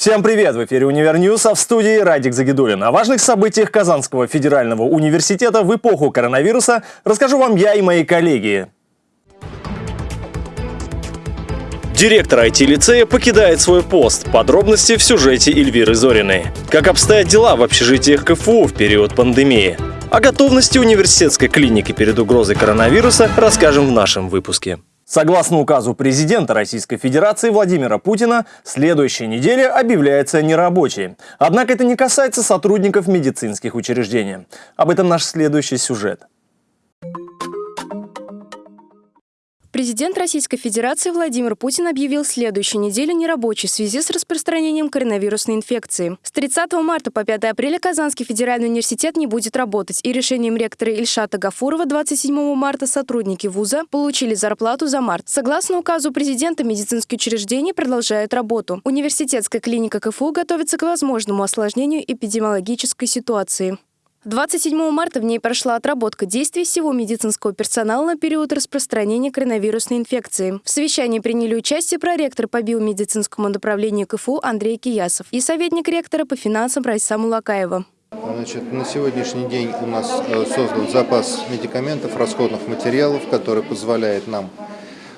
Всем привет! В эфире Универ News, а в студии Радик Загидуллин. О важных событиях Казанского федерального университета в эпоху коронавируса расскажу вам я и мои коллеги. Директор IT-лицея покидает свой пост. Подробности в сюжете Эльвиры Зориной. Как обстоят дела в общежитиях КФУ в период пандемии? О готовности университетской клиники перед угрозой коронавируса расскажем в нашем выпуске. Согласно указу президента Российской Федерации Владимира Путина, следующая неделя объявляется нерабочей. Однако это не касается сотрудников медицинских учреждений. Об этом наш следующий сюжет. Президент Российской Федерации Владимир Путин объявил следующую неделю нерабочей в связи с распространением коронавирусной инфекции. С 30 марта по 5 апреля Казанский федеральный университет не будет работать, и решением ректора Ильшата Гафурова 27 марта сотрудники вуза получили зарплату за март. Согласно указу президента, медицинские учреждения продолжают работу. Университетская клиника КФУ готовится к возможному осложнению эпидемиологической ситуации. 27 марта в ней прошла отработка действий всего медицинского персонала на период распространения коронавирусной инфекции. В совещании приняли участие проректор по биомедицинскому направлению КФУ Андрей Киясов и советник ректора по финансам Райсаму Лакаева. Значит, на сегодняшний день у нас э, создан запас медикаментов, расходных материалов, который позволяет нам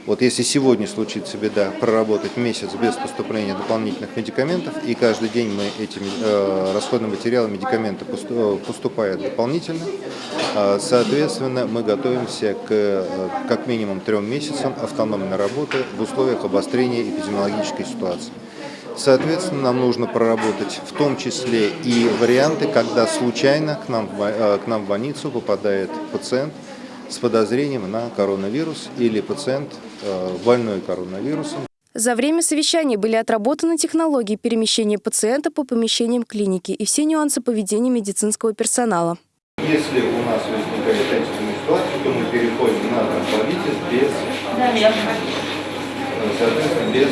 вот если сегодня случится беда, проработать месяц без поступления дополнительных медикаментов, и каждый день мы эти э, расходные материалы, медикаменты э, поступают дополнительно, э, соответственно, мы готовимся к э, как минимум трем месяцам автономной работы в условиях обострения эпидемиологической ситуации. Соответственно, нам нужно проработать в том числе и варианты, когда случайно к нам, к нам в больницу попадает пациент, с подозрением на коронавирус или пациент э, больной коронавирусом. За время совещания были отработаны технологии перемещения пациента по помещениям клиники и все нюансы поведения медицинского персонала. Если у нас возникает экстренная ситуация, то мы переходим на транспортитис без, соответственно, без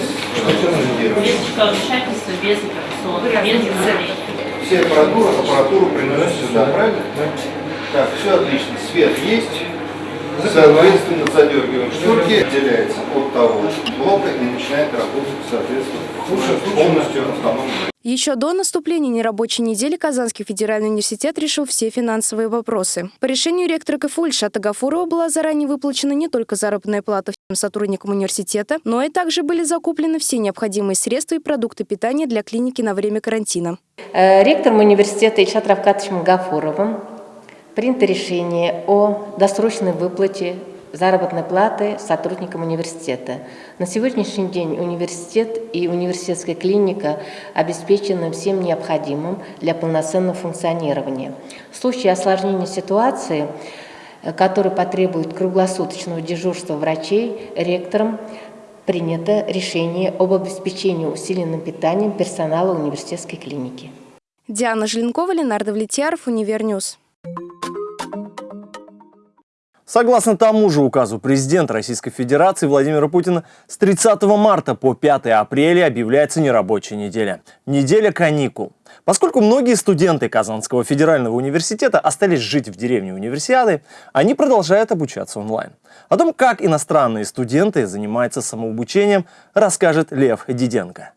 Без вмешательства, без операционных, без Все аппаратуру, аппаратуру приносят сюда, правильно? Так, все отлично. Свет есть. Соответственно, задергиваем шторки, отделяется от того блока и начинает работать, соответственно, полностью автономно. Еще до наступления нерабочей недели Казанский федеральный университет решил все финансовые вопросы. По решению ректора КФУ Ильшата Гафурова была заранее выплачена не только заработная плата всем сотрудникам университета, но и также были закуплены все необходимые средства и продукты питания для клиники на время карантина. Э, ректором университета Ильшат Равкатовичем Гафуровым принято решение о досрочной выплате заработной платы сотрудникам университета. На сегодняшний день университет и университетская клиника обеспечены всем необходимым для полноценного функционирования. В случае осложнения ситуации, который потребует круглосуточного дежурства врачей, ректором принято решение об обеспечении усиленным питанием персонала университетской клиники. Диана Желенкова, Ленар Давлетьяров, Универ News. Согласно тому же указу президента Российской Федерации Владимира Путина, с 30 марта по 5 апреля объявляется нерабочая неделя. Неделя каникул. Поскольку многие студенты Казанского федерального университета остались жить в деревне универсиады, они продолжают обучаться онлайн. О том, как иностранные студенты занимаются самообучением, расскажет Лев Диденко.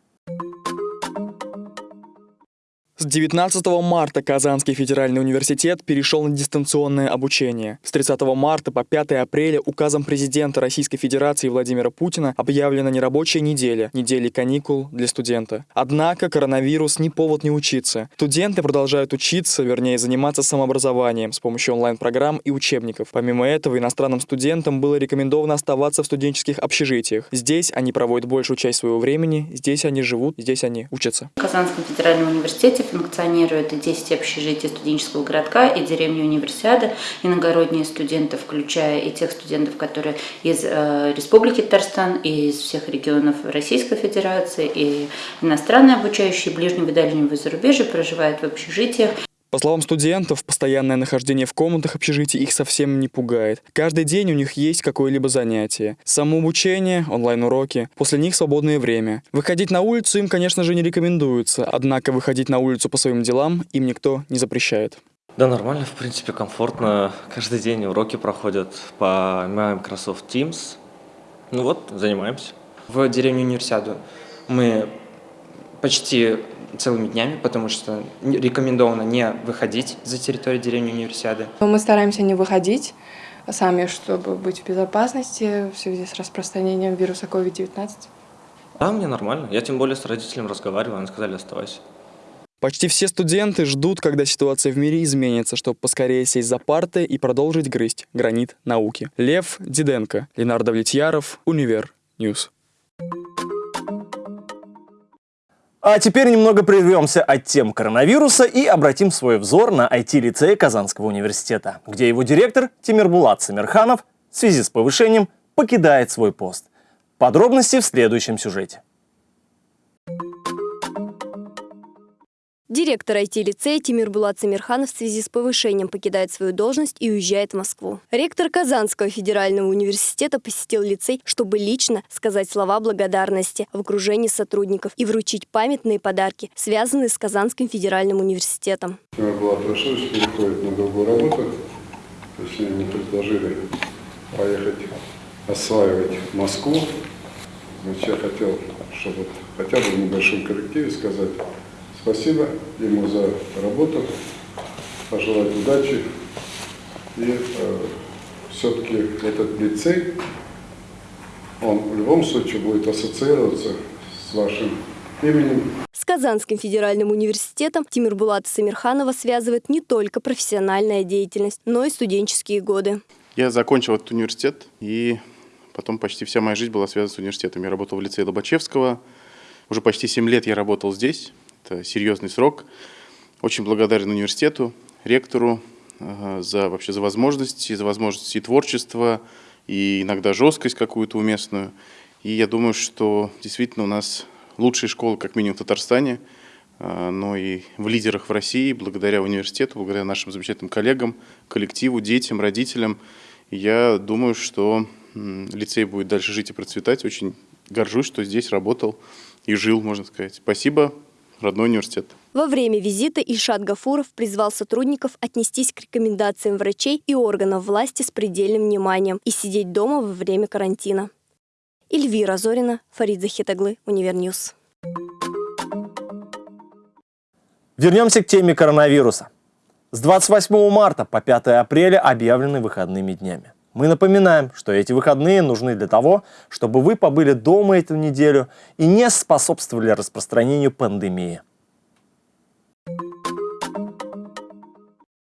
С 19 марта Казанский федеральный университет перешел на дистанционное обучение. С 30 марта по 5 апреля указом президента Российской Федерации Владимира Путина объявлена нерабочая неделя, недели каникул для студента. Однако коронавирус не повод не учиться. Студенты продолжают учиться, вернее заниматься самообразованием с помощью онлайн-программ и учебников. Помимо этого, иностранным студентам было рекомендовано оставаться в студенческих общежитиях. Здесь они проводят большую часть своего времени, здесь они живут, здесь они учатся. В Казанском федеральном университете функционирует 10 общежитий студенческого городка и деревни Универсиады, иногородние студенты, включая и тех студентов, которые из э, Республики Татарстан, и из всех регионов Российской Федерации, и иностранные обучающие ближнего и дальнего зарубежья проживают в общежитиях. По словам студентов, постоянное нахождение в комнатах общежития их совсем не пугает. Каждый день у них есть какое-либо занятие. Самообучение, онлайн-уроки, после них свободное время. Выходить на улицу им, конечно же, не рекомендуется, однако выходить на улицу по своим делам им никто не запрещает. Да, нормально, в принципе, комфортно. Каждый день уроки проходят по Microsoft Teams. Ну вот, занимаемся. В деревню Универсиаду мы почти целыми днями, потому что рекомендовано не выходить за территорию деревни Универсиады. Мы стараемся не выходить сами, чтобы быть в безопасности в связи с распространением вируса COVID-19. Да, мне нормально. Я тем более с родителями разговаривал, они сказали, оставайся. Почти все студенты ждут, когда ситуация в мире изменится, чтобы поскорее сесть за парты и продолжить грызть гранит науки. Лев Диденко, Ленар Давлетьяров, Универ News. А теперь немного прервемся от тем коронавируса и обратим свой взор на IT-лицей Казанского университета, где его директор Тимербулат Самерханов в связи с повышением покидает свой пост. Подробности в следующем сюжете. Директор IT-лицея Тимир Булат Самирханов в связи с повышением покидает свою должность и уезжает в Москву. Ректор Казанского федерального университета посетил лицей, чтобы лично сказать слова благодарности в окружении сотрудников и вручить памятные подарки, связанные с Казанским федеральным университетом. Тимир Булат Рашидович переходит на другую работу. То есть мне предложили поехать осваивать Москву. Значит, я хотел, чтобы хотя бы в небольшом коллективе сказать Спасибо ему за работу, пожелать удачи. И э, все-таки этот лицей, он в любом случае будет ассоциироваться с вашим именем. С Казанским федеральным университетом Тимир Булата Самирханова связывает не только профессиональная деятельность, но и студенческие годы. Я закончил этот университет, и потом почти вся моя жизнь была связана с университетом. Я работал в лицее Лобачевского, уже почти 7 лет я работал здесь. Это серьезный срок. Очень благодарен университету, ректору э, за вообще за возможности, за возможности творчества, и иногда жесткость какую-то уместную. И я думаю, что действительно у нас лучшие школы, как минимум в Татарстане, э, но и в лидерах в России, благодаря университету, благодаря нашим замечательным коллегам, коллективу, детям, родителям. Я думаю, что лицей будет дальше жить и процветать. Очень горжусь, что здесь работал и жил, можно сказать. Спасибо родной университет. Во время визита Ильшат Гафуров призвал сотрудников отнестись к рекомендациям врачей и органов власти с предельным вниманием и сидеть дома во время карантина. Эльвира Зорина, Фарид Захит оглы, Универ News. Вернемся к теме коронавируса. С 28 марта по 5 апреля объявлены выходными днями. Мы напоминаем, что эти выходные нужны для того, чтобы вы побыли дома эту неделю и не способствовали распространению пандемии.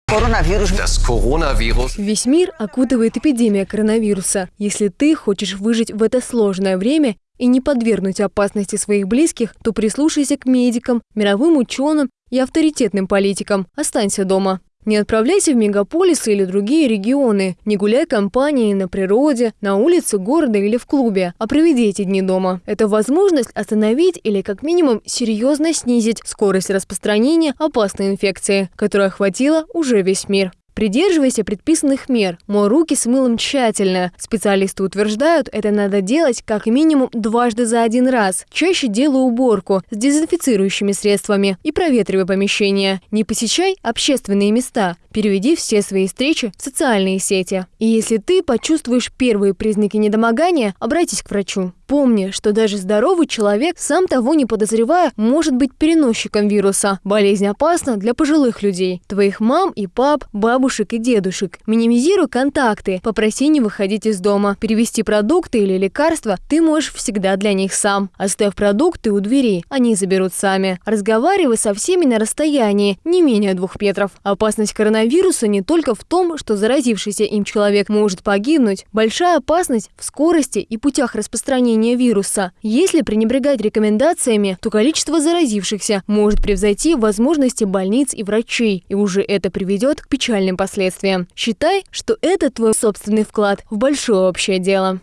Коронавирус. Весь мир окутывает эпидемия коронавируса. Если ты хочешь выжить в это сложное время и не подвергнуть опасности своих близких, то прислушайся к медикам, мировым ученым и авторитетным политикам. Останься дома. Не отправляйся в мегаполисы или другие регионы, не гуляй компанией на природе, на улице города или в клубе, а проведи эти дни дома. Это возможность остановить или как минимум серьезно снизить скорость распространения опасной инфекции, которая охватила уже весь мир. Придерживайся предписанных мер. Мой руки с мылом тщательно. Специалисты утверждают, это надо делать как минимум дважды за один раз. Чаще делай уборку с дезинфицирующими средствами и проветривай помещение. Не посещай общественные места. Переведи все свои встречи в социальные сети. И если ты почувствуешь первые признаки недомогания, обратись к врачу. Помни, что даже здоровый человек, сам того не подозревая, может быть переносчиком вируса. Болезнь опасна для пожилых людей, твоих мам и пап, бабушек и дедушек. Минимизируй контакты, попроси не выходить из дома. Перевести продукты или лекарства ты можешь всегда для них сам. Оставь продукты у двери, они заберут сами. Разговаривай со всеми на расстоянии, не менее двух метров. Опасность коронавируса не только в том, что заразившийся им человек может погибнуть. Большая опасность в скорости и путях распространения распространения вируса. Если пренебрегать рекомендациями, то количество заразившихся может превзойти возможности больниц и врачей, и уже это приведет к печальным последствиям. Считай, что это твой собственный вклад в большое общее дело.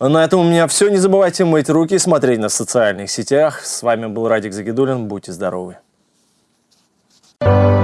На этом у меня все. Не забывайте мыть руки и смотреть на социальных сетях. С вами был Радик Загидулин. Будьте здоровы. Thank you